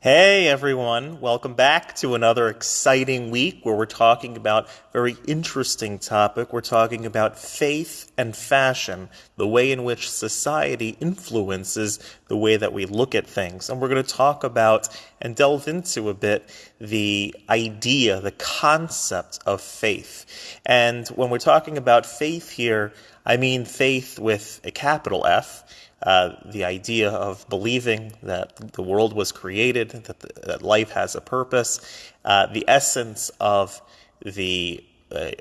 Hey everyone, welcome back to another exciting week where we're talking about a very interesting topic. We're talking about faith and fashion, the way in which society influences the way that we look at things. And we're going to talk about and delve into a bit the idea, the concept of faith. And when we're talking about faith here, I mean faith with a capital F uh, the idea of believing that the world was created, that, the, that life has a purpose, uh, the essence of the a,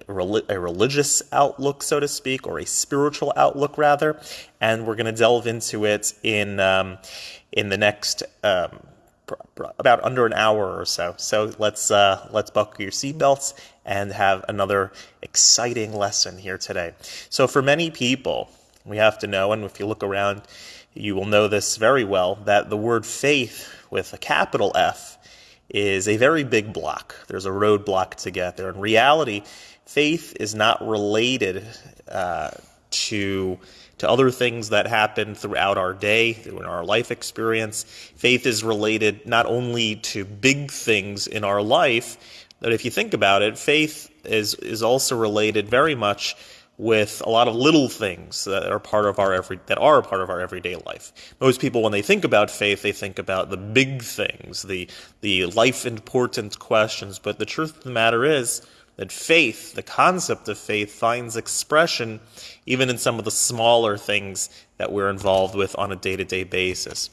a, religious outlook, so to speak, or a spiritual outlook, rather. And we're going to delve into it in um, in the next um, about under an hour or so. So let's uh, let's buckle your seatbelts and have another exciting lesson here today. So for many people, we have to know, and if you look around, you will know this very well, that the word faith with a capital F is a very big block. There's a roadblock to get there. In reality, faith is not related uh, to to other things that happen throughout our day, in our life experience. Faith is related not only to big things in our life, but if you think about it, faith is is also related very much with a lot of little things that are part of our every that are part of our everyday life. Most people, when they think about faith, they think about the big things, the the life important questions. But the truth of the matter is that faith, the concept of faith, finds expression even in some of the smaller things that we're involved with on a day to day basis.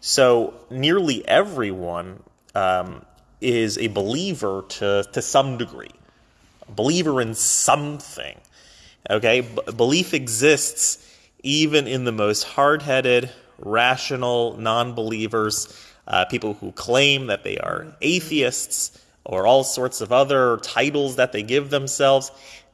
So nearly everyone um, is a believer to to some degree, a believer in something. Okay, B- belief exists even in the most hard headed, rational non believers, uh, people who claim that they are atheists or all sorts of other titles that they give themselves.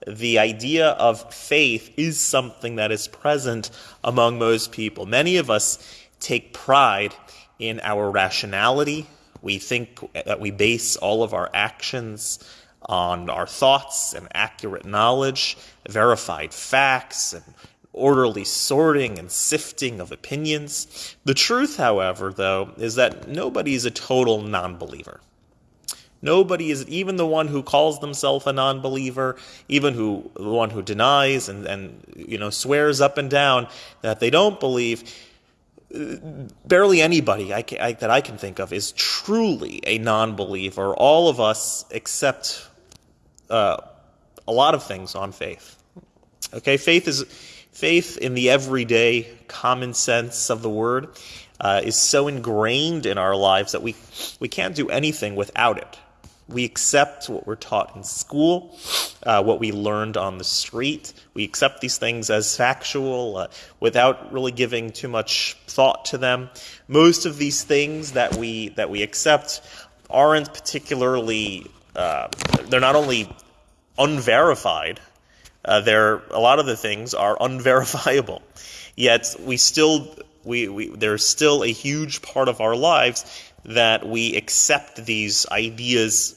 The idea of faith is something that is present among most people. Many of us take pride in our rationality. We think that we base all of our actions on our thoughts and accurate knowledge, verified facts, and orderly sorting and sifting of opinions. The truth, however, though, is that nobody is a total non believer. Nobody is even the one who calls themselves a non-believer, even who the one who denies and, and you know swears up and down that they don't believe. Barely anybody I can, I, that I can think of is truly a non-believer. All of us, except uh, a lot of things on faith. Okay, faith is faith in the everyday common sense of the word uh, is so ingrained in our lives that we we can't do anything without it. We accept what we're taught in school, uh, what we learned on the street. We accept these things as factual uh, without really giving too much thought to them. Most of these things that we that we accept aren't particularly uh, they're not only unverified, uh, they're a lot of the things are unverifiable. Yet we still we, we there's still a huge part of our lives that we accept these ideas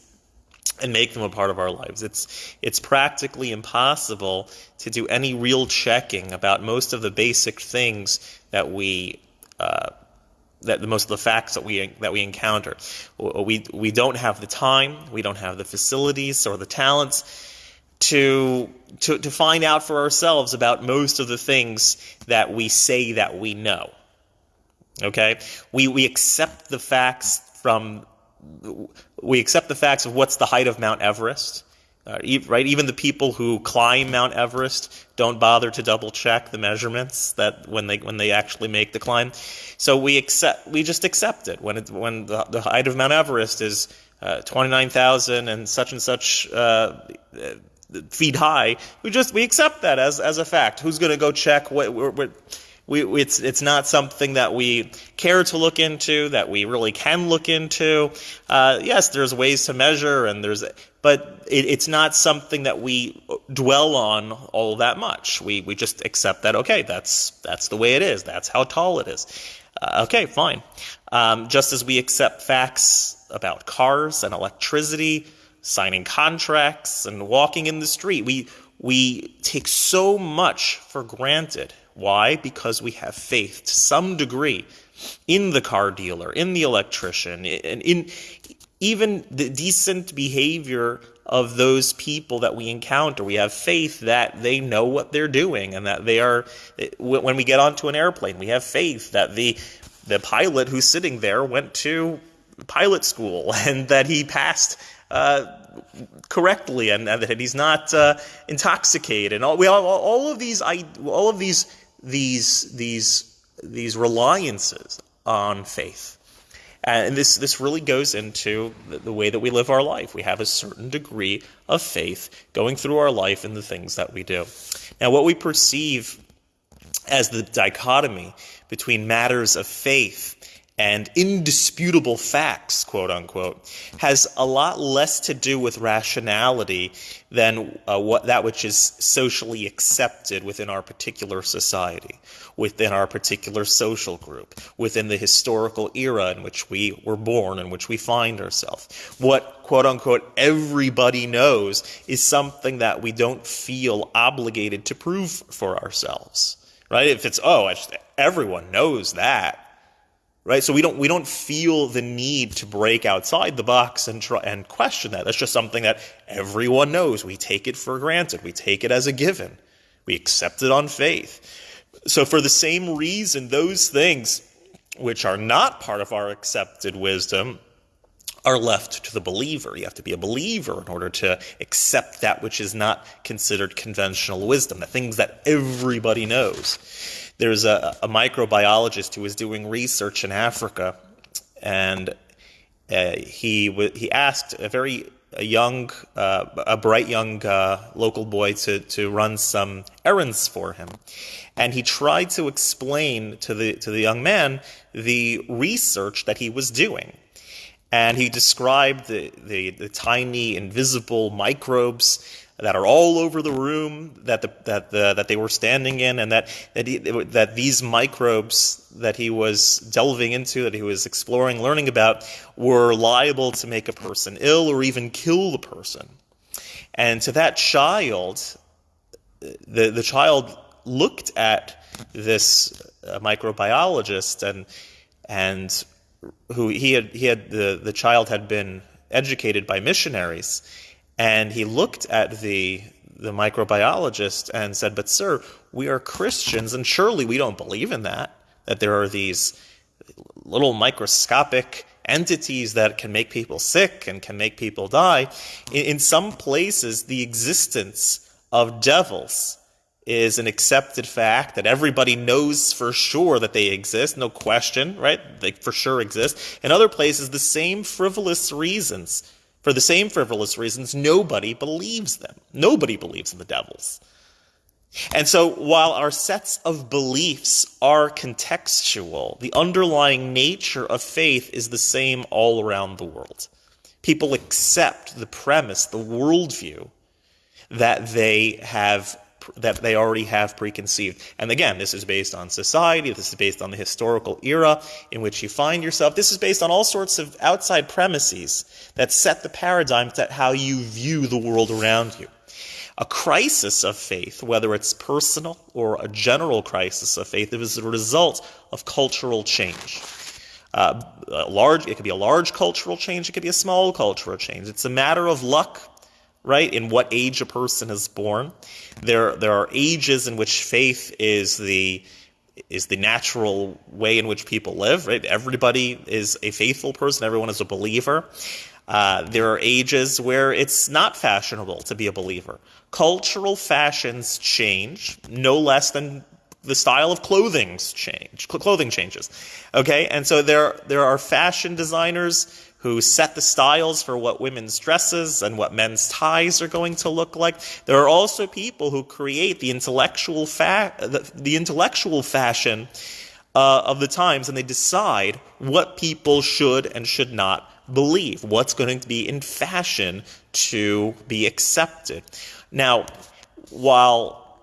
and make them a part of our lives. It's it's practically impossible to do any real checking about most of the basic things that we uh, that the most of the facts that we that we encounter. We we don't have the time, we don't have the facilities or the talents to to to find out for ourselves about most of the things that we say that we know. Okay, we we accept the facts from we accept the facts of what's the height of Mount Everest. Uh, right, even the people who climb Mount Everest don't bother to double check the measurements that when they when they actually make the climb. So we accept we just accept it when it, when the, the height of Mount Everest is uh, twenty nine thousand and such and such uh, feet high. We just we accept that as as a fact. Who's going to go check what? what, what we, it's it's not something that we care to look into, that we really can look into. Uh, yes, there's ways to measure, and there's, but it, it's not something that we dwell on all that much. We we just accept that. Okay, that's that's the way it is. That's how tall it is. Uh, okay, fine. Um, just as we accept facts about cars and electricity, signing contracts and walking in the street, we we take so much for granted why? Because we have faith to some degree in the car dealer, in the electrician, in, in even the decent behavior of those people that we encounter. We have faith that they know what they're doing and that they are, when we get onto an airplane, we have faith that the, the pilot who's sitting there went to pilot school and that he passed uh, correctly and, and, that he's not uh, intoxicated. And all, we all, all of these, all of these, these, these, these reliances on faith. And this, this really goes into the, the, way that we live our life. We have a certain degree of faith going through our life in the things that we do. Now, what we perceive as the dichotomy between matters of faith and indisputable facts, quote unquote, has a lot less to do with rationality than uh, what that which is socially accepted within our particular society, within our particular social group, within the historical era in which we were born, in which we find ourselves. What quote unquote everybody knows is something that we don't feel obligated to prove for ourselves. Right? If it's, oh, everyone knows that, right? So we don't we don't feel the need to break outside the box and try and question that. That's just something that everyone knows. We take it for granted. We take it as a given. We accept it on faith. So for the same reason, those things which are not part of our accepted wisdom are left to the believer. You have to be a believer in order to accept that which is not considered conventional wisdom, the things that everybody knows. There's a, a microbiologist who was doing research in Africa, and uh, he he asked a very a young, uh, a bright young uh, local boy to to run some errands for him, and he tried to explain to the to the young man the research that he was doing, and he described the the, the tiny invisible microbes that are all over the room that the, that the, that they were standing in, and that that, he, that these microbes that he was delving into, that he was exploring, learning about, were liable to make a person ill or even kill the person. And to that child, the the child looked at this uh, microbiologist and and who he had he had the the child had been educated by missionaries and he looked at the the microbiologist and said, "But sir, we are Christians, and surely we don't believe in that. That there are these little microscopic entities that can make people sick and can make people die. In, in some places, the existence of devils." is an accepted fact that everybody knows for sure that they exist, no question, right? They for sure exist. In other places, the same frivolous reasons for the same frivolous reasons, nobody believes them. Nobody believes in the devils. And so while our sets of beliefs are contextual, the underlying nature of faith is the same all around the world. People accept the premise, the worldview that they have that they already have preconceived. And again, this is based on society, this is based on the historical era in which you find yourself. This is based on all sorts of outside premises that set the paradigm that how you view the world around you. A crisis of faith, whether it's personal or a general crisis of faith, is a result of cultural change. Uh, large, it could be a large cultural change, it could be a small cultural change. It's a matter of luck right? In what age a person is born. There, there are ages in which faith is the is the natural way in which people live, right? Everybody is a faithful person. Everyone is a believer. Uh, there are ages where it's not fashionable to be a believer. Cultural fashions change no less than the style of clothing's change. Clothing changes, okay? And so there there are fashion designers who set the styles for what women's dresses and what men's ties are going to look like. There are also people who create the intellectual fa- the, the intellectual fashion uh, of the times, and they decide what people should and should not believe, what's going to be in fashion to be accepted. Now, while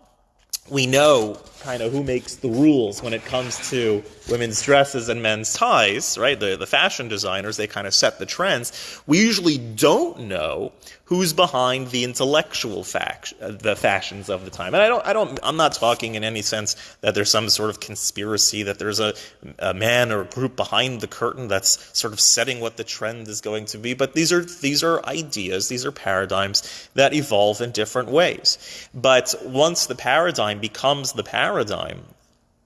we know kind of who makes the rules when it comes to women's dresses and men's ties, right? The, the fashion designers, they kind of set the trends. We usually don't know who's behind the intellectual fact, the fashions of the time. And I don't, I don't, I'm not talking in any sense that there's some sort of conspiracy, that there's a, a man or a group behind the curtain that's sort of setting what the trend is going to be. But these are, these are ideas, these are paradigms that evolve in different ways. But once the paradigm becomes the paradigm,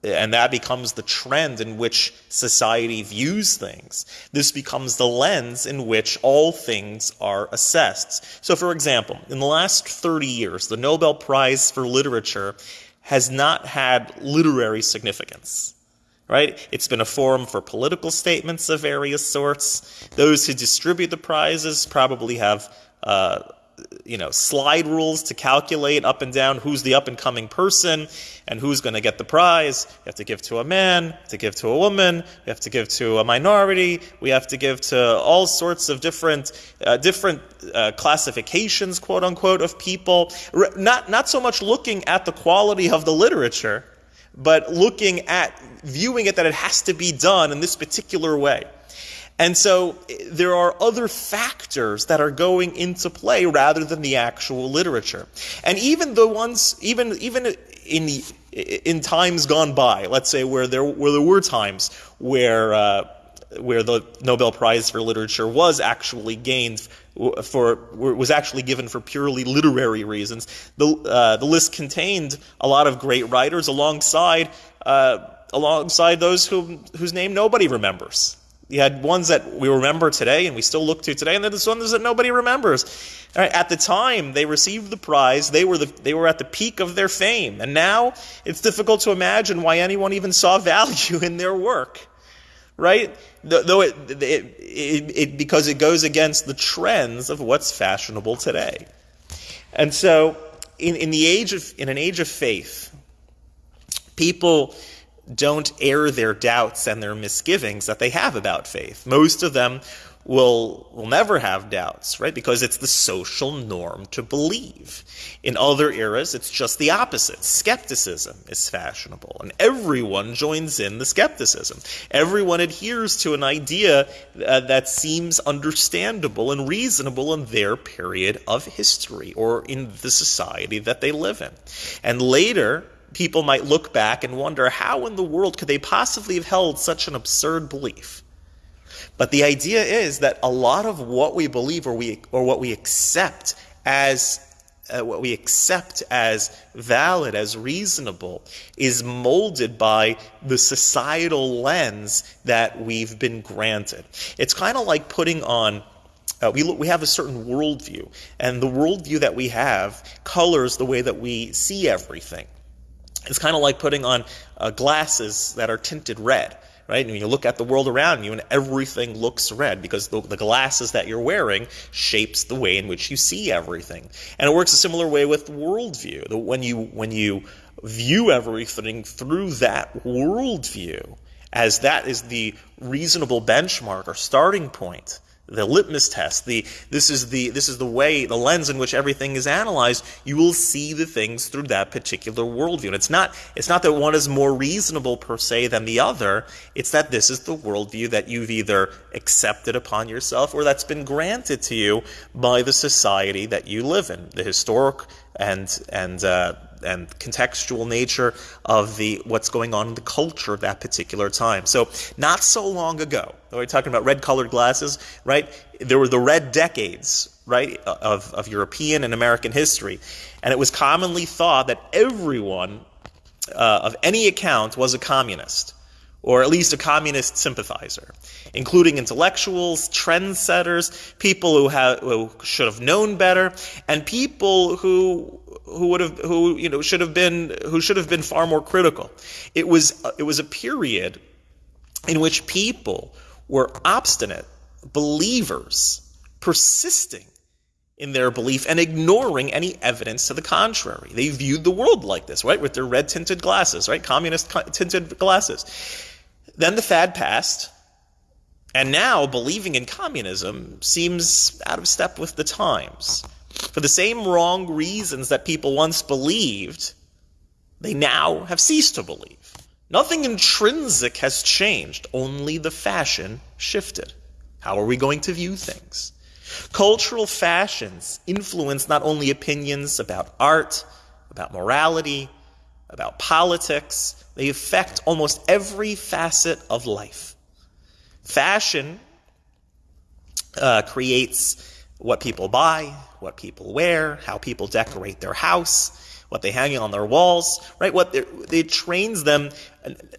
and that becomes the trend in which society views things. This becomes the lens in which all things are assessed. So, for example, in the last 30 years, the Nobel Prize for Literature has not had literary significance. Right? It's been a forum for political statements of various sorts. Those who distribute the prizes probably have uh, you know, slide rules to calculate up and down who's the up and coming person and who's going to get the prize. You have to give to a man, to give to a woman, you have to give to a minority, we have to give to all sorts of different, uh, different uh, classifications, quote unquote, of people. Not, not so much looking at the quality of the literature, but looking at viewing it that it has to be done in this particular way. And so there are other factors that are going into play rather than the actual literature. And even the ones, even, even in, the, in times gone by, let's say where there, where there were times where, uh, where the Nobel Prize for Literature was actually gained for was actually given for purely literary reasons. The uh, the list contained a lot of great writers alongside uh, alongside those who whose name nobody remembers. You had ones that we remember today and we still look to today, and then there's ones that nobody remembers. At the time they received the prize, they were, the, they were at the peak of their fame. And now it's difficult to imagine why anyone even saw value in their work. Right? Though it, it, it, it because it goes against the trends of what's fashionable today. And so, in, in the age of in an age of faith, people don't air their doubts and their misgivings that they have about faith. Most of them will will never have doubts, right? Because it's the social norm to believe. In other eras, it's just the opposite. Skepticism is fashionable, and everyone joins in the skepticism. Everyone adheres to an idea uh, that seems understandable and reasonable in their period of history or in the society that they live in. And later, people might look back and wonder how in the world could they possibly have held such an absurd belief? But the idea is that a lot of what we believe or we or what we accept as uh, what we accept as valid, as reasonable, is molded by the societal lens that we've been granted. It's kind of like putting on uh, we, we have a certain worldview, and the worldview that we have colors the way that we see everything. It's kind of like putting on uh, glasses that are tinted red, right? And you look at the world around you and everything looks red because the, the, glasses that you're wearing shapes the way in which you see everything. And it works a similar way with worldview. When you, when you view everything through that worldview, as that is the reasonable benchmark or starting point, the litmus test, the this is the this is the way, the lens in which everything is analyzed, you will see the things through that particular worldview. And it's not it's not that one is more reasonable per se than the other, it's that this is the worldview that you've either accepted upon yourself or that's been granted to you by the society that you live in, the historic and and uh, and contextual nature of the what's going on in the culture of that particular time. So not so long ago, we're talking about red-colored glasses, right? There were the red decades, right, of, of European and American history, and it was commonly thought that everyone uh, of any account was a communist or at least a communist sympathizer, including intellectuals, trendsetters, people who, have, who should have known better, and people who who would have who you know should have been who should have been far more critical. It was uh, it was a period in which people were obstinate believers, persisting in their belief and ignoring any evidence to the contrary. They viewed the world like this, right, with their red tinted glasses, right, communist tinted glasses. Then the fad passed, and now believing in communism seems out of step with the times. For the same wrong reasons that people once believed they now have ceased to believe. Nothing intrinsic has changed, only the fashion shifted. How are we going to view things? Cultural fashions influence not only opinions about art, about morality, about politics, they affect almost every facet of life. Fashion uh, creates what people buy, what people wear, how people decorate their house, what they hang on their walls, right? What it trains them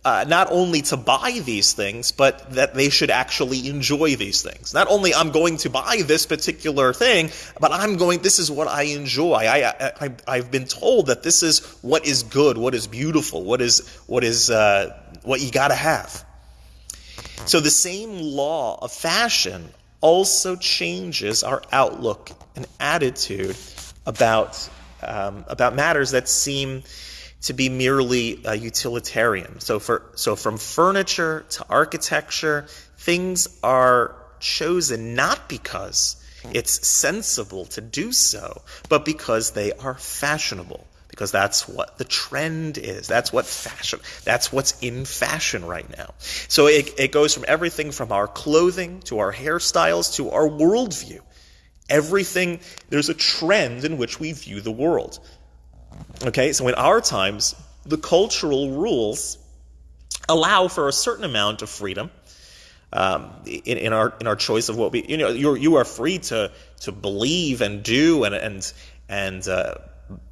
uh, not only to buy these things, but that they should actually enjoy these things. Not only I'm going to buy this particular thing, but I'm going. This is what I enjoy. I, I, I have been told that this is what is good, what is beautiful, what is what is uh, what you got to have. So the same law of fashion also changes our outlook and attitude about um, about matters that seem to be merely uh, utilitarian. So for so from furniture to architecture, things are chosen not because it's sensible to do so, but because they are fashionable. Because that's what the trend is. That's what fashion. That's what's in fashion right now. So it, it goes from everything from our clothing to our hairstyles to our worldview. Everything, there's a trend in which we view the world. Okay, so in our times, the cultural rules allow for a certain amount of freedom um, in, in, our in our choice of what we you know you you are free to to believe and do and and and uh,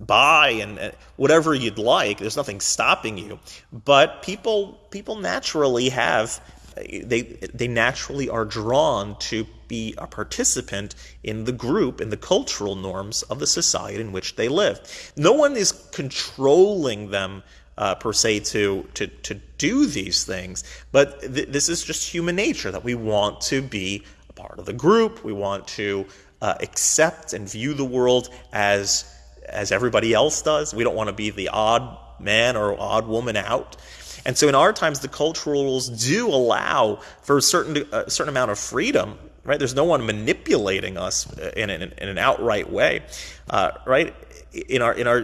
buy and, and whatever you'd like. There's nothing stopping you, but people people naturally have they they naturally are drawn to be a participant in the group in the cultural norms of the society in which they live. No one is controlling them uh, per se to to to do these things, but th- this is just human nature that we want to be a part of the group. We want to uh, accept and view the world as as everybody else does. We don't want to be the odd man or odd woman out. And so in our times, the cultural rules do allow for a certain, a certain amount of freedom, right? There's no one manipulating us in an, in an outright way, uh, right? In our, in our,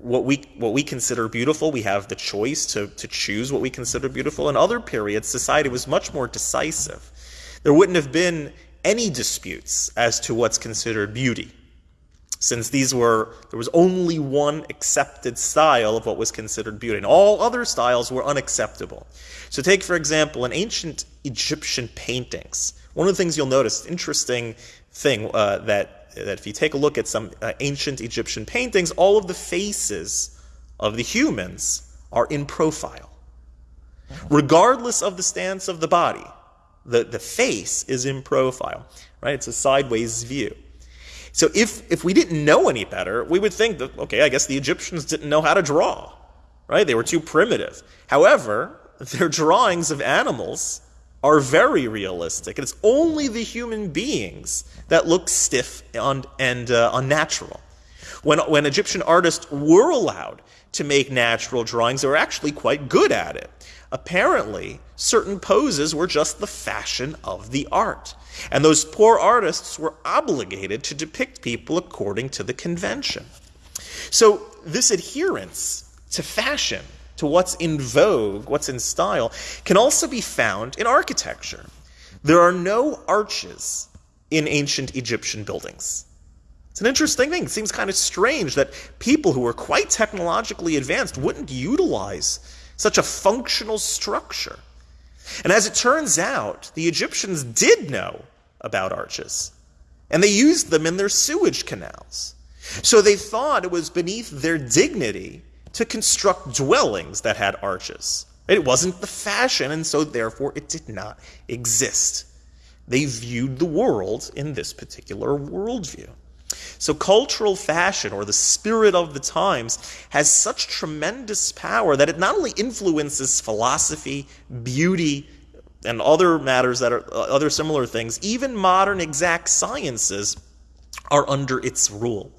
what we, what we consider beautiful, we have the choice to, to choose what we consider beautiful. In other periods, society was much more decisive. There wouldn't have been any disputes as to what's considered beauty since these were there was only one accepted style of what was considered beauty and all other styles were unacceptable. So take for example in ancient egyptian paintings. One of the things you'll notice interesting thing uh, that that if you take a look at some uh, ancient egyptian paintings all of the faces of the humans are in profile. Regardless of the stance of the body the, the face is in profile right? It's a sideways view so if, if we didn't know any better, we would think that, okay, I guess the Egyptians didn't know how to draw, right? They were too primitive. However, their drawings of animals are very realistic. It's only the human beings that look stiff and, and uh, unnatural. When, when Egyptian artists were allowed to make natural drawings, they were actually quite good at it. Apparently, certain poses were just the fashion of the art. And those poor artists were obligated to depict people according to the convention. So, this adherence to fashion, to what's in vogue, what's in style, can also be found in architecture. There are no arches in ancient Egyptian buildings. It's an interesting thing. It seems kind of strange that people who were quite technologically advanced wouldn't utilize such a functional structure. And as it turns out, the Egyptians did know about arches, and they used them in their sewage canals. So they thought it was beneath their dignity to construct dwellings that had arches. It wasn't the fashion, and so therefore it did not exist. They viewed the world in this particular worldview. So, cultural fashion, or the spirit of the times, has such tremendous power that it not only influences philosophy, beauty, and other matters that are uh, other similar things, even modern exact sciences are under its rule.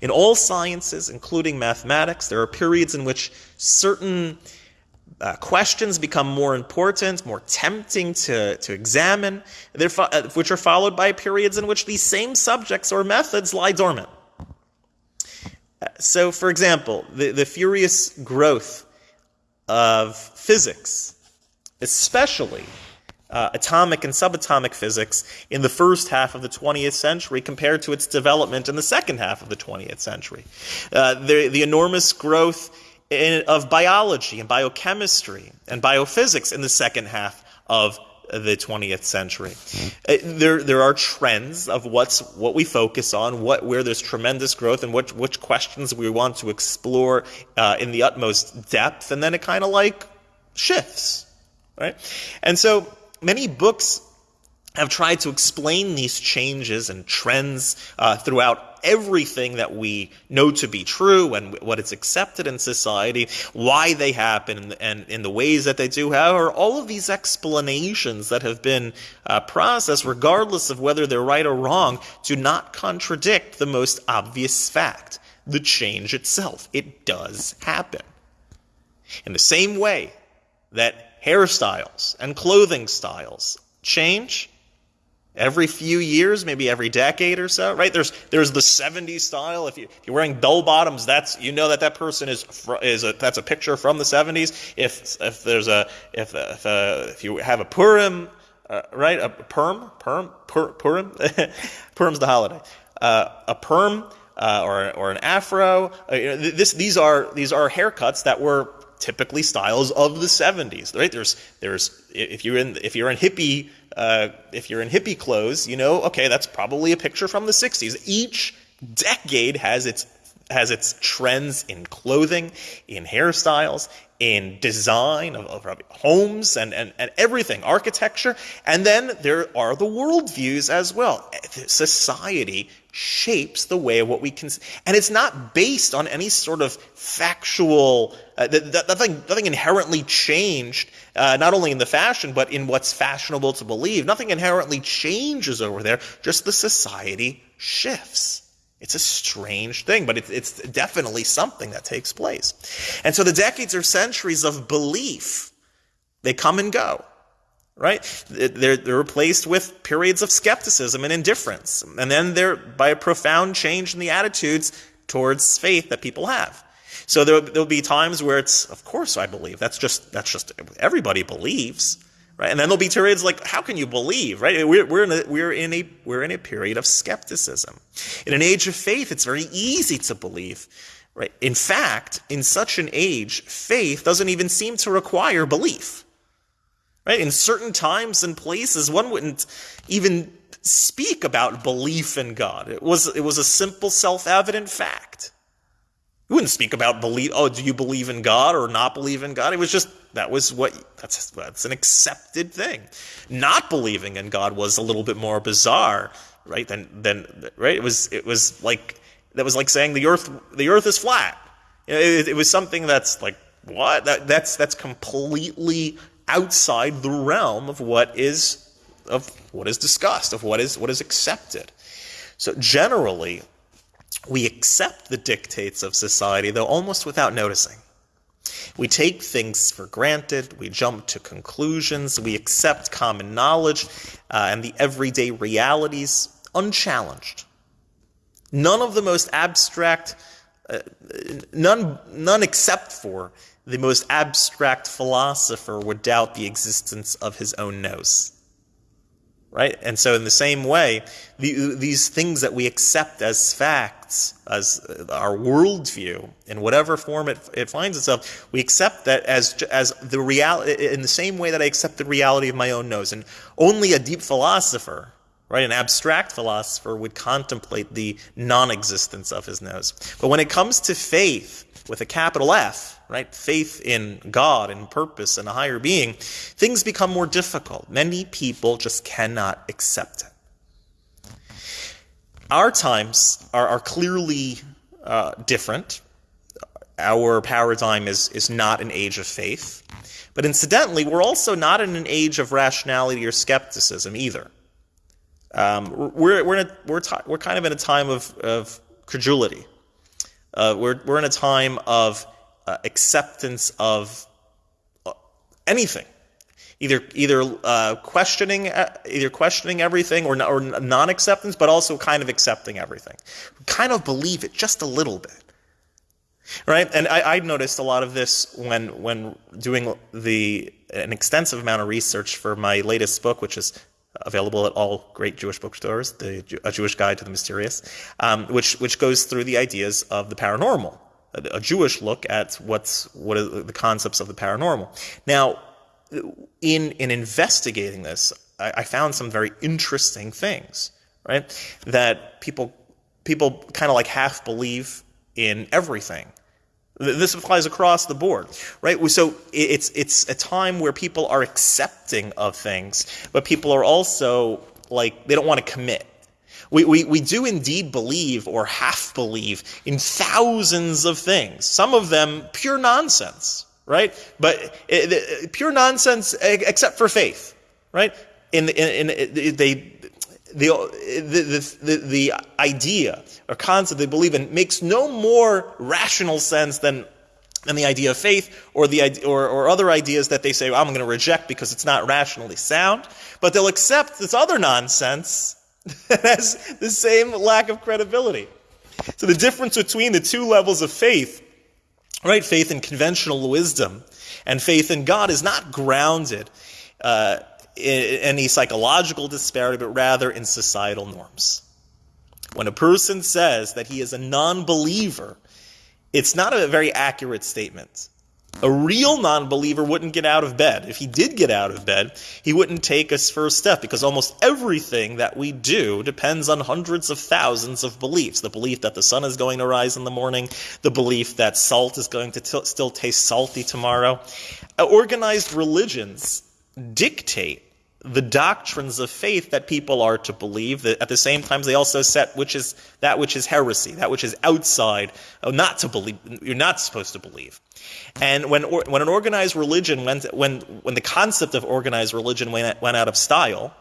In all sciences, including mathematics, there are periods in which certain uh, questions become more important, more tempting to, to examine, fo- uh, which are followed by periods in which these same subjects or methods lie dormant. so, for example, the, the furious growth of physics, especially uh, atomic and subatomic physics in the first half of the 20th century compared to its development in the second half of the 20th century. Uh, the, the enormous growth in, of biology and biochemistry and biophysics in the second half of the 20th century. Uh, there, there are trends of what's what we focus on, what where there's tremendous growth, and which which questions we want to explore uh, in the utmost depth, and then it kind of like shifts, right? And so many books have tried to explain these changes and trends uh, throughout everything that we know to be true and what is accepted in society, why they happen, and in the ways that they do. However, all of these explanations that have been uh, processed, regardless of whether they're right or wrong, do not contradict the most obvious fact the change itself. It does happen. In the same way that hairstyles and clothing styles change, every few years, maybe every decade or so, right? There's there's the 70s style. If, you, you're wearing bell bottoms, that's you know that that person is is a, that's a picture from the 70s. If if there's a if if, uh, if you have a Purim, uh, right? A perm perm pur, Purim Purim's the holiday. Uh, a perm uh, or or an afro. Uh, this these are these are haircuts that were typically styles of the 70s right there's there's if you're in if you're in hippie uh, if you're in hippie clothes, you know, okay, that's probably a picture from the 60s. Each decade has its has its trends in clothing, in hairstyles, in design of, of, homes and, and, and everything, architecture. And then there are the worldviews as well. Society shapes the way of what we can, and it's not based on any sort of factual, uh, nothing, nothing inherently changed, uh, not only in the fashion, but in what's fashionable to believe. Nothing inherently changes over there, just the society shifts. It's a strange thing, but it's, it's definitely something that takes place. And so the decades or centuries of belief, they come and go, right? They're, they're replaced with periods of skepticism and indifference. And then they're by a profound change in the attitudes towards faith that people have. So there, there'll be times where it's, of course I believe. That's just, that's just, everybody believes right? And then there'll be periods like, how can you believe, right? We're, we're, in a, we're, in a, we're in a period of skepticism. In an age of faith, it's very easy to believe, right? In fact, in such an age, faith doesn't even seem to require belief, right? In certain times and places, one wouldn't even speak about belief in God. It was, it was a simple, self-evident fact. You wouldn't speak about believe. Oh, do you believe in God or not believe in God? It was just that was what that's that's an accepted thing. Not believing in God was a little bit more bizarre, right? Than than right. It was it was like that was like saying the earth the earth is flat. It, it was something that's like what that that's that's completely outside the realm of what is of what is discussed of what is what is accepted. So generally, we accept the dictates of society, though almost without noticing. We take things for granted, we jump to conclusions, we accept common knowledge uh, and the everyday realities unchallenged. None of the most abstract, uh, none, none except for the most abstract philosopher would doubt the existence of his own nose right? And so, in the same way, the, these things that we accept as facts, as uh, our worldview, in whatever form it, it finds itself, we accept that as as the reality. In the same way that I accept the reality of my own nose, and only a deep philosopher, right, an abstract philosopher, would contemplate the non-existence of his nose. But when it comes to faith, with a capital F, right? Faith in God and purpose and a higher being, things become more difficult. Many people just cannot accept it. Our times are, are clearly uh, different. Our paradigm is, is not an age of faith. But incidentally, we're also not in an age of rationality or skepticism either. Um, we're, we're, a, we're, we're kind of in a time of, of credulity. Uh, we're, we're in a time of uh, acceptance of uh, anything. Either either uh, questioning uh, either questioning everything or, or non acceptance, but also kind of accepting everything. Kind of believe it just a little bit, right? And I, I noticed a lot of this when when doing the an extensive amount of research for my latest book, which is available at all great Jewish bookstores, the A Jewish Guide to the Mysterious, um, which which goes through the ideas of the paranormal, a, Jewish look at what's what are the concepts of the paranormal. Now, in in investigating this, I, I found some very interesting things, right? That people people kind of like half believe in everything. This applies across the board, right? So it's it's a time where people are accepting of things, but people are also like they don't want to commit. We, we, we do indeed believe or half believe in thousands of things, some of them pure nonsense, right? But eh, it, it, eh, pure nonsense eh, except for faith, right? In, in, in, they, the, the, the, the idea or concept they believe in makes no more rational sense than, than the idea of faith or, the, or, or other ideas that they say, well, I'm going to reject because it's not rationally sound. But they'll accept this other nonsense that has the same lack of credibility. So the difference between the two levels of faith, right, faith in conventional wisdom and faith in God is not grounded uh, any psychological disparity, but rather in societal norms. When a person says that he is a non believer, it's not a very accurate statement. A real non believer wouldn't get out of bed. If he did get out of bed, he wouldn't take his first step because almost everything that we do depends on hundreds of thousands of beliefs. The belief that the sun is going to rise in the morning, the belief that salt is going to still taste salty tomorrow. Uh, organized religions dictate the doctrines of faith that people are to believe. That at the same time, they also set which is that which is heresy, that which is outside, oh, not to believe. You're not supposed to believe. And when when an organized religion went when when the concept of organized religion went went out of style,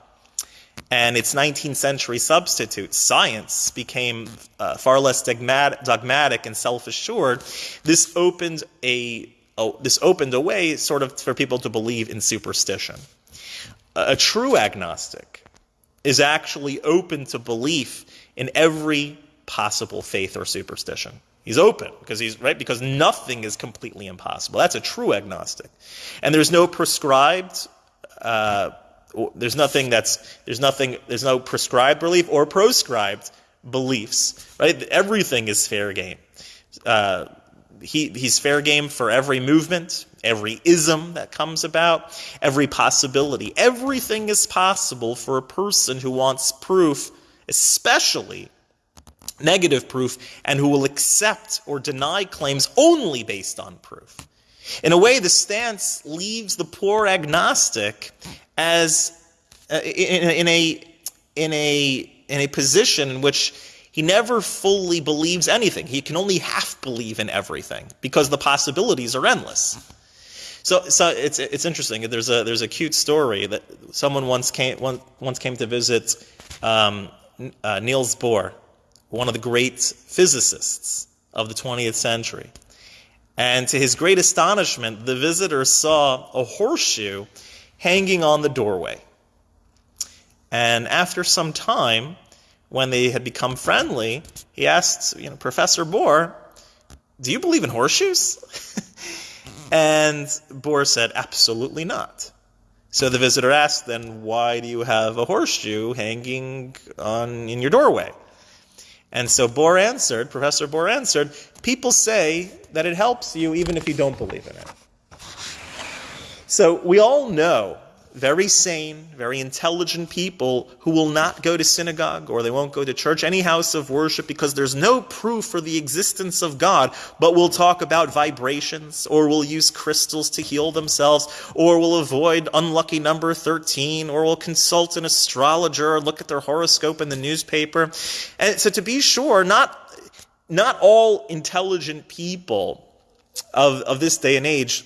and its 19th century substitute, science, became uh, far less dogmatic, dogmatic and self assured. This opened a oh, this opened a way, sort of, for people to believe in superstition a true agnostic is actually open to belief in every possible faith or superstition. He's open because he's right because nothing is completely impossible. That's a true agnostic, and there's no prescribed. Uh, there's nothing that's there's nothing there's no prescribed belief or proscribed beliefs. Right, everything is fair game. Uh, he, he's fair game for every movement, every ism that comes about, every possibility. Everything is possible for a person who wants proof, especially negative proof, and who will accept or deny claims only based on proof. In a way, the stance leaves the poor agnostic as uh, in, in, a in a in a position in which he never fully believes anything. He can only half believe in everything because the possibilities are endless. So, so it's it's interesting. There's a there's a cute story that someone once came once came to visit um, uh, Niels Bohr, one of the great physicists of the 20th century, and to his great astonishment, the visitor saw a horseshoe hanging on the doorway. And after some time, when they had become friendly, he asked, you know, Professor Bohr, do you believe in horseshoes? and Bohr said, absolutely not. So the visitor asked, then why do you have a horseshoe hanging on in your doorway? And so Bohr answered, Professor Bohr answered, people say that it helps you even if you don't believe in it. So we all know very sane, very intelligent people who will not go to synagogue or they won't go to church, any house of worship, because there's no proof for the existence of God, but will talk about vibrations, or will use crystals to heal themselves, or will avoid unlucky number 13, or will consult an astrologer or look at their horoscope in the newspaper. And so to be sure, not, not all intelligent people of, of this day and age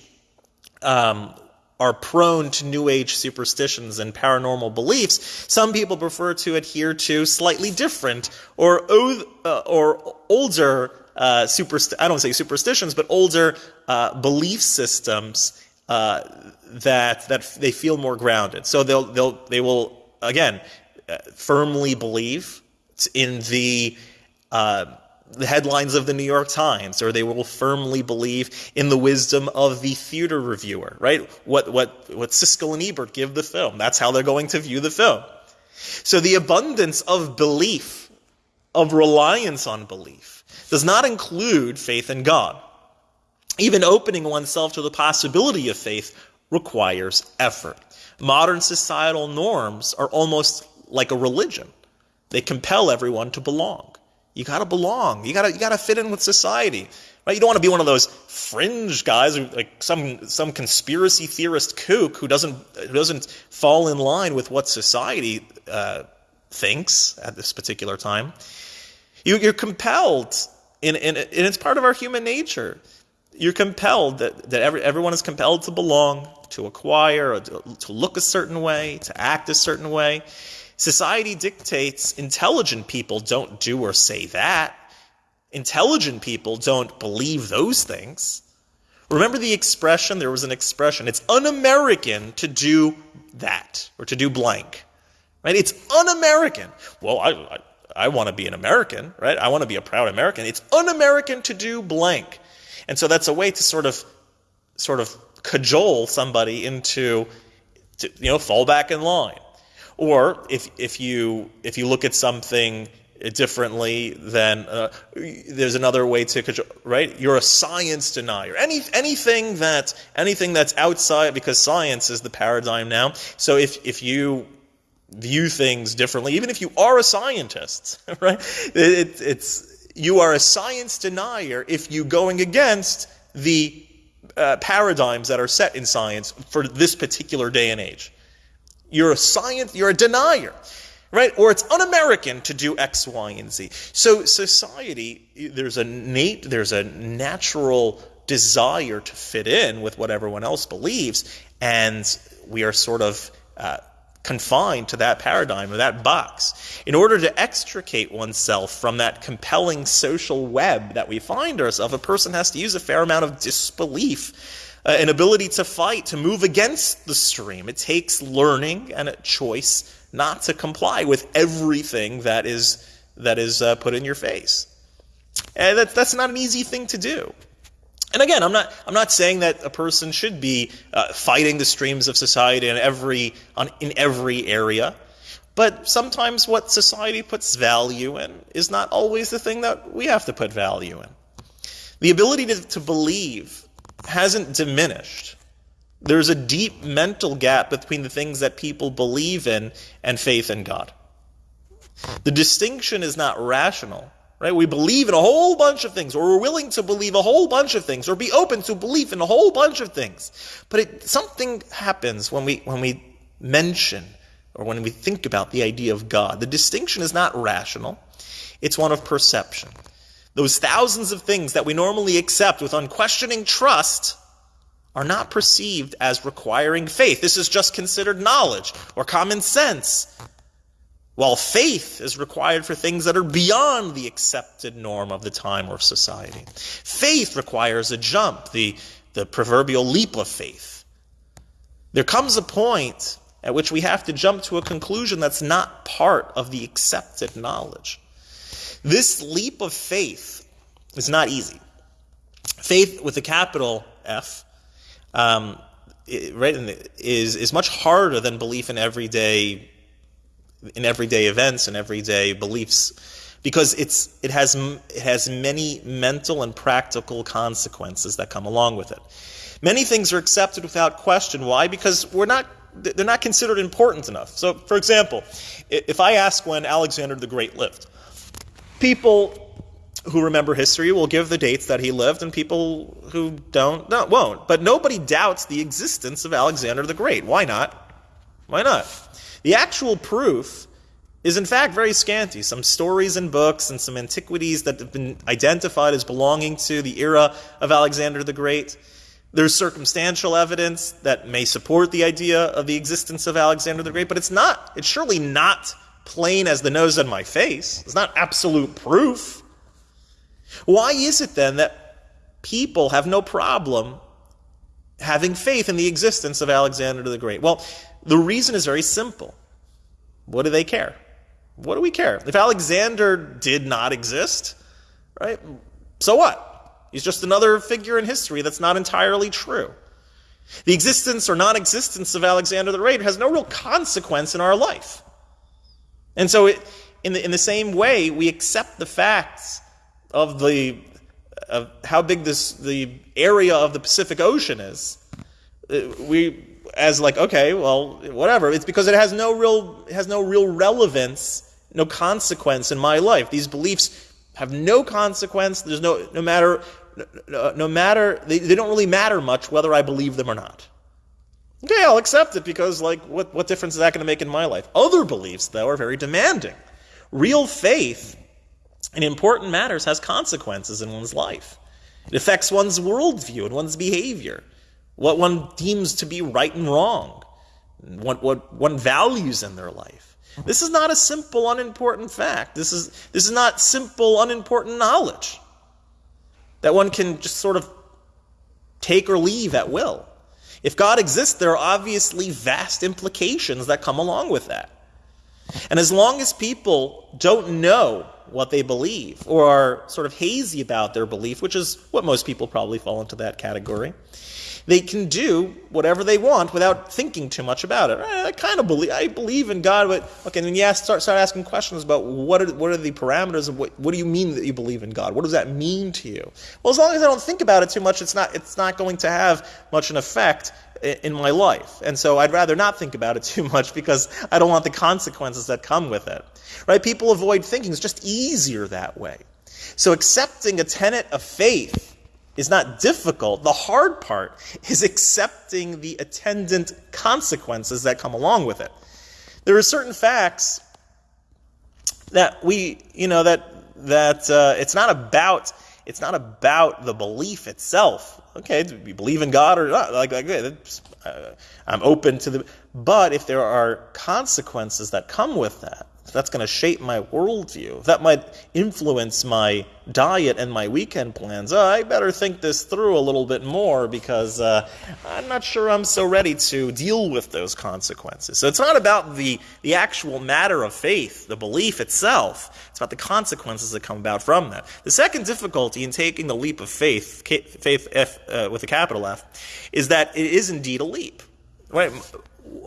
um, are prone to New Age superstitions and paranormal beliefs, some people prefer to adhere to slightly different or uh, or older uh, superst- I don't say superstitions, but older uh, belief systems uh, that that they feel more grounded. So they'll they'll they will again uh, firmly believe in the uh, the headlines of the New York Times, or they will firmly believe in the wisdom of the theater reviewer, right? What, what, what Siskel and Ebert give the film. That's how they're going to view the film. So the abundance of belief, of reliance on belief, does not include faith in God. Even opening oneself to the possibility of faith requires effort. Modern societal norms are almost like a religion. They compel everyone to belong. You gotta belong. You gotta you gotta fit in with society. Right? You don't want to be one of those fringe guys, like some some conspiracy theorist kook who doesn't who doesn't fall in line with what society uh, thinks at this particular time. You, you're compelled, in, in, and it's part of our human nature. You're compelled that, that every, everyone is compelled to belong, to acquire, to, to look a certain way, to act a certain way. Society dictates intelligent people don't do or say that. Intelligent people don't believe those things. Remember the expression? There was an expression. It's un American to do that or to do blank. Right? It's un American. Well, I, I, I want to be an American, right? I want to be a proud American. It's un American to do blank. And so that's a way to sort of, sort of cajole somebody into, to, you know, fall back in line. Or if, if, you, if you look at something differently, then uh, there's another way to right. You're a science denier. Any anything that anything that's outside because science is the paradigm now. So if if you view things differently, even if you are a scientist, right? It, it's you are a science denier if you going against the uh, paradigms that are set in science for this particular day and age. You're a science, you're a denier, right? Or it's un-American to do X, Y, and Z. So society, there's a innate, there's a natural desire to fit in with what everyone else believes, and we are sort of uh, confined to that paradigm or that box. In order to extricate oneself from that compelling social web that we find ourselves, a person has to use a fair amount of disbelief uh, an ability to fight, to move against the stream. It takes learning and a choice not to comply with everything that is that is uh, put in your face. And that, that's not an easy thing to do. And again, I'm not I'm not saying that a person should be uh, fighting the streams of society in every on, in every area. But sometimes what society puts value in is not always the thing that we have to put value in. The ability to, to believe hasn't diminished. There's a deep mental gap between the things that people believe in and faith in God. The distinction is not rational, right? We believe in a whole bunch of things, or we're willing to believe a whole bunch of things, or be open to belief in a whole bunch of things. But it, something happens when we, when we mention or when we think about the idea of God. The distinction is not rational, it's one of perception. Those thousands of things that we normally accept with unquestioning trust are not perceived as requiring faith. This is just considered knowledge or common sense. While faith is required for things that are beyond the accepted norm of the time or society. Faith requires a jump, the, the proverbial leap of faith. There comes a point at which we have to jump to a conclusion that's not part of the accepted knowledge. This leap of faith is not easy. Faith with a capital F, um, right, is is much harder than belief in everyday in everyday events and everyday beliefs because it's it has it has many mental and practical consequences that come along with it. Many things are accepted without question. Why? Because we're not they're not considered important enough. So, for example, if I ask when Alexander the Great lived, people who remember history will give the dates that he lived, and people who don't no, won't. But nobody doubts the existence of Alexander the Great. Why not? Why not? The actual proof is in fact very scanty. Some stories and books and some antiquities that have been identified as belonging to the era of Alexander the Great. There's circumstantial evidence that may support the idea of the existence of Alexander the Great, but it's not, it's surely not plain as the nose on my face. It's not absolute proof. Why is it then that people have no problem having faith in the existence of Alexander the Great? Well, the reason is very simple. What do they care? What do we care? If Alexander did not exist, right? So what? He's just another figure in history that's not entirely true. The existence or non existence of Alexander the Great has no real consequence in our life. And so, it, in, the, in the same way, we accept the facts of, the, of how big this, the area of the Pacific Ocean is. Uh, we, as like, okay, well, whatever. It's because it has no real, has no real relevance, no consequence in my life. These beliefs have no consequence. There's no, no matter, no, no matter, they, they don't really matter much whether I believe them or not. Okay, I'll accept it because, like, what, what difference is that going to make in my life? Other beliefs, though, are very demanding. Real faith in important matters has consequences in one's life. It affects one's worldview and one's behavior, what one deems to be right and wrong, what, what one values in their life. This is not a simple, unimportant fact. This is, this is not simple, unimportant knowledge that one can just sort of take or leave at will. If God exists, there are obviously vast implications that come along with that. And as long as people don't know what they believe or are sort of hazy about their belief, which is what most people probably fall into that category, they can do whatever they want without thinking too much about it. I kind of believe I believe in God, but okay, then you start start asking questions about what are what are the parameters of what what do you mean that you believe in God? What does that mean to you? Well, as long as I don't think about it too much, it's not it's not going to have much an effect in my life. And so I'd rather not think about it too much because I don't want the consequences that come with it. Right? People avoid thinking. It's just easier that way. So accepting a tenet of faith is not difficult. The hard part is accepting the attendant consequences that come along with it. There are certain facts that we, you know, that that uh, it's not about it's not about the belief itself. Okay, do we believe in God or not? Like, like uh, I'm open to the. But if there are consequences that come with that, that's going to shape my worldview, that might influence my diet and my weekend plans, uh, I better think this through a little bit more because uh, I'm not sure I'm so ready to deal with those consequences. So it's not about the, the actual matter of faith, the belief itself. It's about the consequences that come about from that. The second difficulty in taking the leap of faith, faith F, uh, with a capital F, is that it is indeed a leap. Right?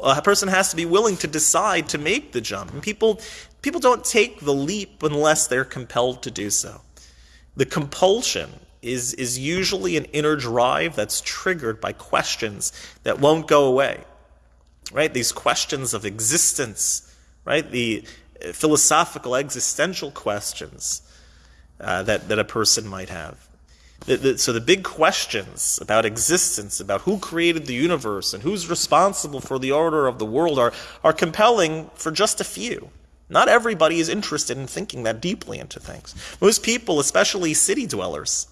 A person has to be willing to decide to make the jump. And people, people don't take the leap unless they're compelled to do so. The compulsion is, is usually an inner drive that's triggered by questions that won't go away. Right? These questions of existence, right? The philosophical existential questions uh, that, that a person might have. The, the, so the big questions about existence, about who created the universe and who's responsible for the order of the world are, are compelling for just a few. Not everybody is interested in thinking that deeply into things. Most people, especially city dwellers,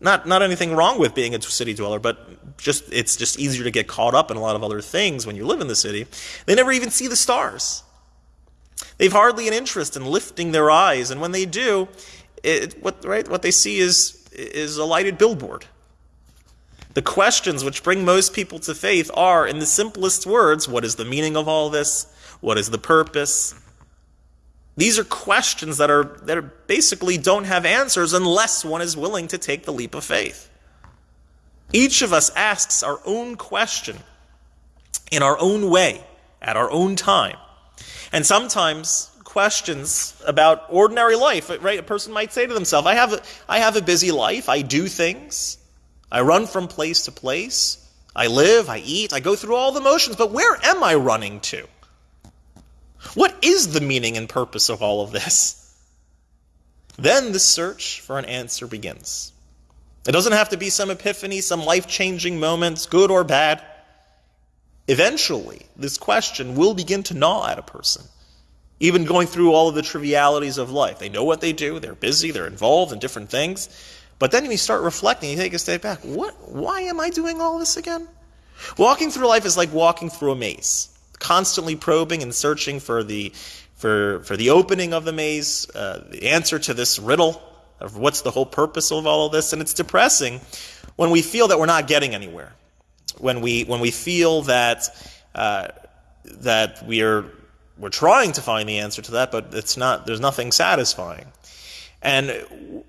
not, not anything wrong with being a city dweller, but just it's just easier to get caught up in a lot of other things when you live in the city. They never even see the stars. They've hardly an interest in lifting their eyes, and when they do, it, what, right, what they see is is a lighted billboard. The questions which bring most people to faith are, in the simplest words, what is the meaning of all this? What is the purpose? These are questions that are that are basically don't have answers unless one is willing to take the leap of faith. Each of us asks our own question in our own way, at our own time. And sometimes questions about ordinary life, right? A person might say to themselves, I have a, I have a busy life. I do things. I run from place to place. I live, I eat, I go through all the motions, but where am I running to? What is the meaning and purpose of all of this? Then the search for an answer begins. It doesn't have to be some epiphany, some life changing moments, good or bad. Eventually, this question will begin to gnaw at a person even going through all of the trivialities of life. They know what they do, they're busy, they're involved in different things. But then you start reflecting, you take a step back. What why am I doing all this again? Walking through life is like walking through a maze, constantly probing and searching for the for for the opening of the maze, uh, the answer to this riddle of what's the whole purpose of all of this, and it's depressing when we feel that we're not getting anywhere. When we when we feel that uh, that we are we're trying to find the answer to that, but it's not, there's nothing satisfying. And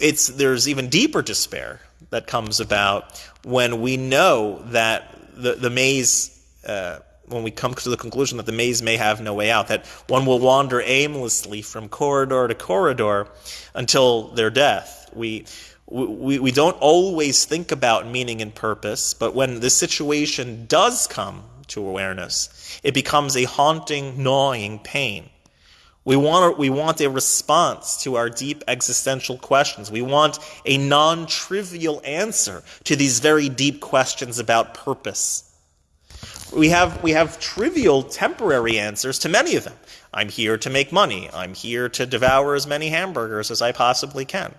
it's there's even deeper despair that comes about when we know that the the maze. Uh, when we come to the conclusion that the maze may have no way out, that one will wander aimlessly from corridor to corridor until their death. We, we, we don't always think about meaning and purpose, but when the situation does come to awareness, it becomes a haunting, gnawing pain. We want, we want a response to our deep existential questions. We want a non trivial answer to these very deep questions about purpose. We have, we have trivial, temporary answers to many of them. I'm here to make money. I'm here to devour as many hamburgers as I possibly can.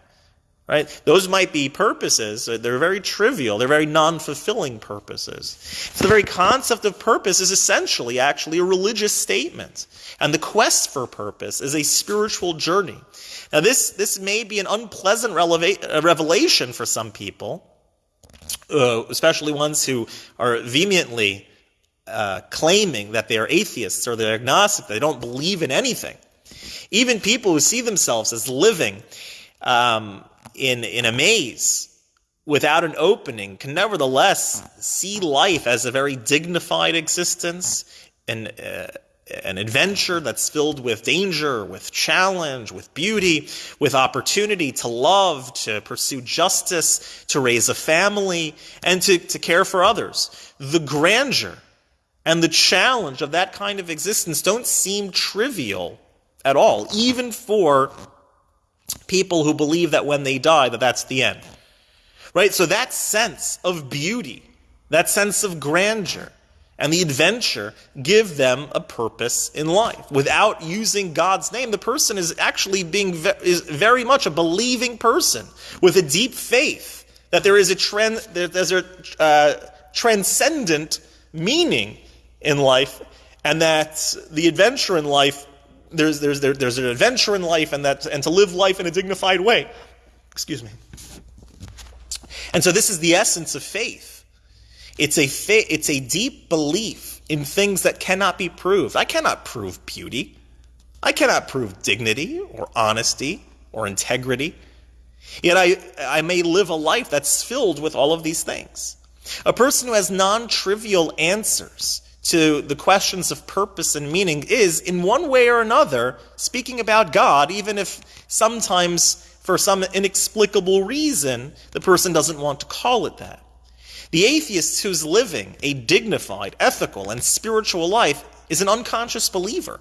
Right? Those might be purposes. They're very trivial. They're very non-fulfilling purposes. So the very concept of purpose is essentially actually a religious statement. And the quest for purpose is a spiritual journey. Now this, this may be an unpleasant releva- revelation for some people, uh, especially ones who are vehemently uh, claiming that they are atheists or they're agnostic, they don't believe in anything. Even people who see themselves as living um, in, in a maze without an opening can nevertheless see life as a very dignified existence and uh, an adventure that's filled with danger, with challenge, with beauty, with opportunity to love, to pursue justice, to raise a family, and to, to care for others. The grandeur and the challenge of that kind of existence don't seem trivial at all, even for people who believe that when they die that that's the end. Right? So that sense of beauty, that sense of grandeur, and the adventure give them a purpose in life. Without using God's name, the person is actually being is very much a believing person with a deep faith that there is a trend, there's a uh, transcendent meaning in life, and that the adventure in life there's, there's, there, there's an adventure in life and, that, and to live life in a dignified way. Excuse me. And so this is the essence of faith. It's a, fa- it's a deep belief in things that cannot be proved. I cannot prove beauty. I cannot prove dignity or honesty or integrity. Yet I, I may live a life that's filled with all of these things. A person who has non trivial answers to the questions of purpose and meaning is, in one way or another, speaking about God, even if sometimes for some inexplicable reason the person doesn't want to call it that. The atheist who's living a dignified, ethical, and spiritual life is an unconscious believer.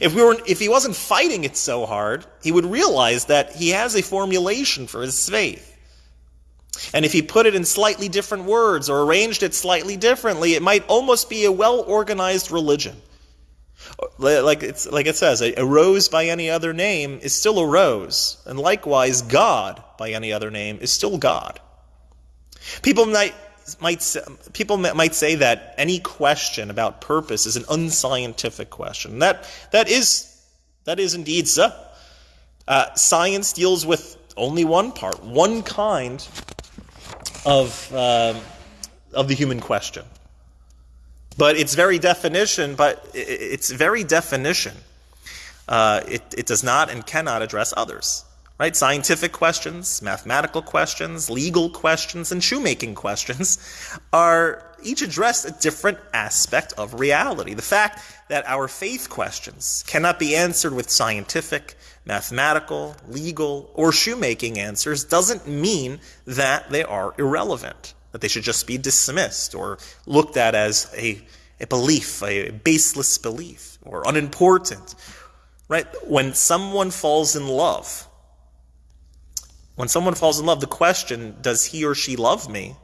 If, we were, if he wasn't fighting it so hard, he would realize that he has a formulation for his faith. And if he put it in slightly different words or arranged it slightly differently, it might almost be a well organized religion. Like, it's, like it says, a, rose by any other name is still a rose, and likewise, God by any other name is still God. People might, might, people might say that any question about purpose is an unscientific question. That, that, is, that is indeed so. Uh, science deals with only one part, one kind of, uh, of the human question. But its very definition, but its very definition, uh, it, it does not and cannot address others. Right? Scientific questions, mathematical questions, legal questions, and shoemaking questions are each addressed a different aspect of reality. The fact that our faith questions cannot be answered with scientific, mathematical, legal, or shoemaking answers doesn't mean that they are irrelevant, that they should just be dismissed or looked at as a, a belief, a baseless belief, or unimportant. Right? When someone falls in love, when someone falls in love, the question, does he or she love me,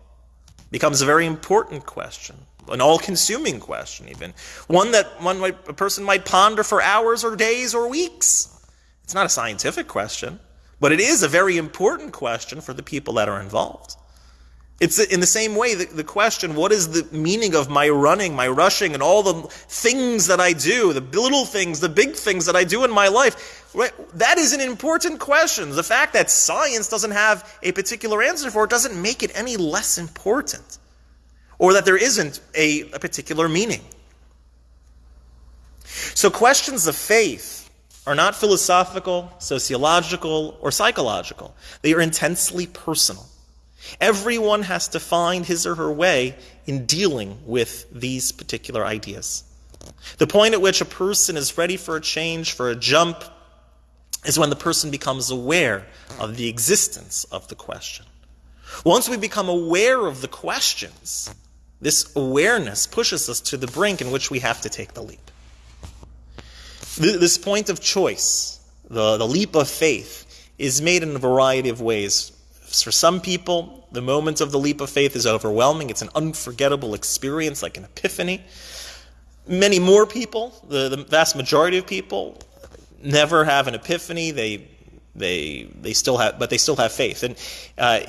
becomes a very important question, an all consuming question, even. One that one might, a person might ponder for hours or days or weeks. It's not a scientific question, but it is a very important question for the people that are involved. It's in the same way the, the question, what is the meaning of my running, my rushing, and all the things that I do, the little things, the big things that I do in my life? Right? That is an important question. The fact that science doesn't have a particular answer for it doesn't make it any less important, or that there isn't a, a particular meaning. So, questions of faith are not philosophical, sociological, or psychological. They are intensely personal. Everyone has to find his or her way in dealing with these particular ideas. The point at which a person is ready for a change, for a jump, is when the person becomes aware of the existence of the question. Once we become aware of the questions, this awareness pushes us to the brink in which we have to take the leap. This point of choice, the, the leap of faith, is made in a variety of ways. For some people, the moment of the leap of faith is overwhelming. It's an unforgettable experience, like an epiphany. Many more people, the, the vast majority of people, never have an epiphany. They, they, they still have, but they still have faith. And uh,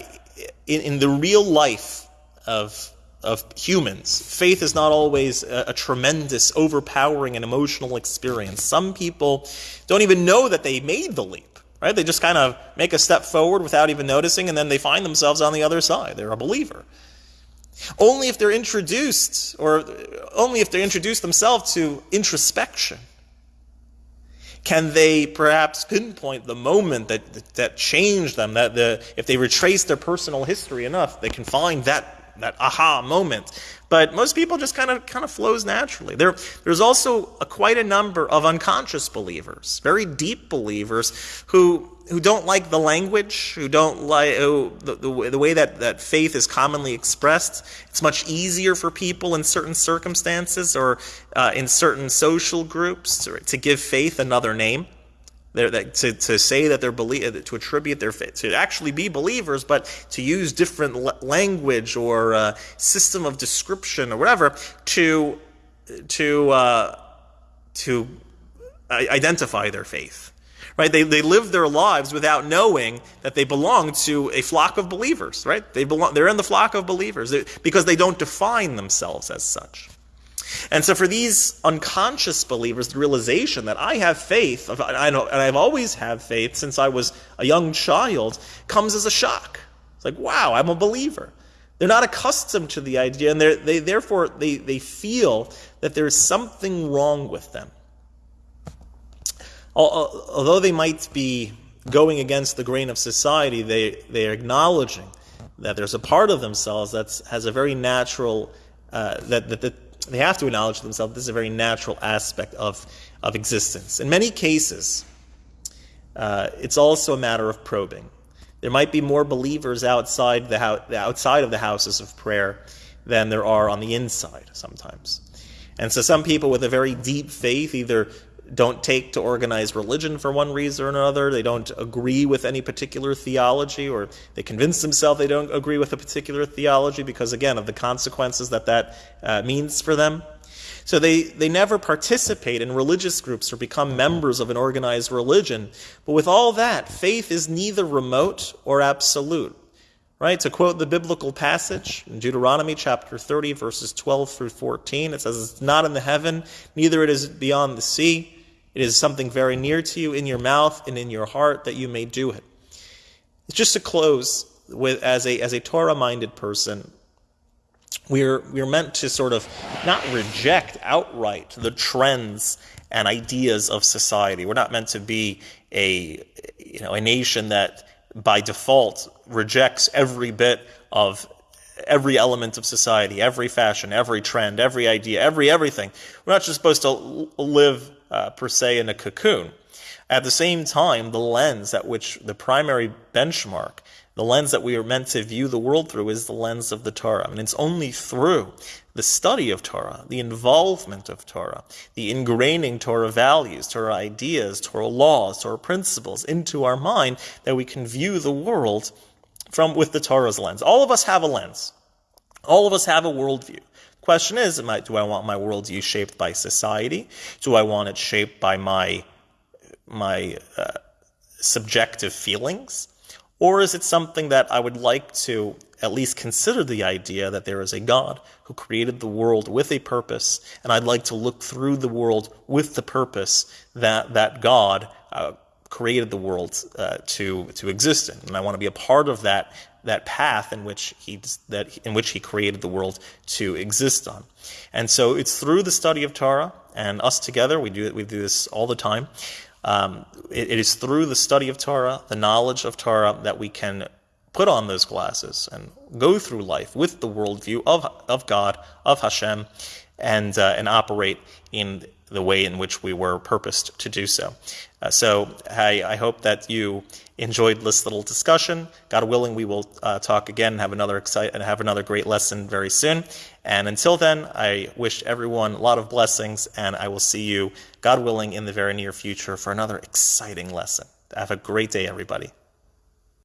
in, in the real life of of humans. Faith is not always a, a, tremendous, overpowering, and emotional experience. Some people don't even know that they made the leap, right? They just kind of make a step forward without even noticing, and then they find themselves on the other side. They're a believer. Only if they're introduced, or only if they introduce themselves to introspection, can they perhaps pinpoint the moment that, that changed them, that the, if they retrace their personal history enough, they can find that that aha moment. But most people just kind of kind of flows naturally. There, there's also a, quite a number of unconscious believers, very deep believers who who don't like the language, who don't like who, the, the, the way that, that faith is commonly expressed. It's much easier for people in certain circumstances or uh, in certain social groups to, to give faith another name. That, to, to say that they're believe, to attribute their faith, to actually be believers, but to use different language or uh, system of description or whatever to to uh, to identify their faith. Right? They, they live their lives without knowing that they belong to a flock of believers. Right? They belong. They're in the flock of believers because they don't define themselves as such. And so for these unconscious believers, the realization that I have faith, I know, and I've always had faith since I was a young child, comes as a shock. It's like, wow, I'm a believer. They're not accustomed to the idea, and they therefore they, they feel that there's something wrong with them. Although they might be going against the grain of society, they, they are acknowledging that there's a part of themselves that has a very natural, uh, that, that, that they have to acknowledge to themselves this is a very natural aspect of, of existence. In many cases, uh, it's also a matter of probing. There might be more believers outside, the ho- outside of the houses of prayer than there are on the inside sometimes. And so some people with a very deep faith either don't take to organized religion for one reason or another. They don't agree with any particular theology, or they convince themselves they don't agree with a particular theology because, again, of the consequences that that uh, means for them. So they, they never participate in religious groups or become members of an organized religion. But with all that, faith is neither remote or absolute. Right? To quote the biblical passage in Deuteronomy chapter 30, verses 12 through 14, it says, It's not in the heaven, neither it is beyond the sea it is something very near to you in your mouth and in your heart that you may do it. Just to close with as a as a Torah minded person, we're we're meant to sort of not reject outright the trends and ideas of society. We're not meant to be a you know a nation that by default rejects every bit of every element of society, every fashion, every trend, every idea, every everything. We're not just supposed to live uh, per se in a cocoon. At the same time, the lens at which the primary benchmark, the lens that we are meant to view the world through is the lens of the Torah. And it's only through the study of Torah, the involvement of Torah, the ingraining Torah values, Torah ideas, Torah laws, Torah principles into our mind that we can view the world from with the Torah's lens. All of us have a lens. All of us have a worldview. Question is, I, do I want my worldview shaped by society? Do I want it shaped by my my uh, subjective feelings? Or is it something that I would like to at least consider the idea that there is a God who created the world with a purpose, and I'd like to look through the world with the purpose that that God uh, created the world uh, to to exist in, and I want to be a part of that that path in which he that in which he created the world to exist on. And so it's through the study of Torah and us together. We do we do this all the time. Um, it, it is through the study of Torah, the knowledge of Torah, that we can put on those glasses and go through life with the worldview of of God, of Hashem, and uh, and operate in the way in which we were purposed to do so. Uh, so I, I, hope that you enjoyed this little discussion. God willing, we will uh, talk again and have another excite and have another great lesson very soon. And until then, I wish everyone a lot of blessings, and I will see you, God willing, in the very near future for another exciting lesson. Have a great day, everybody.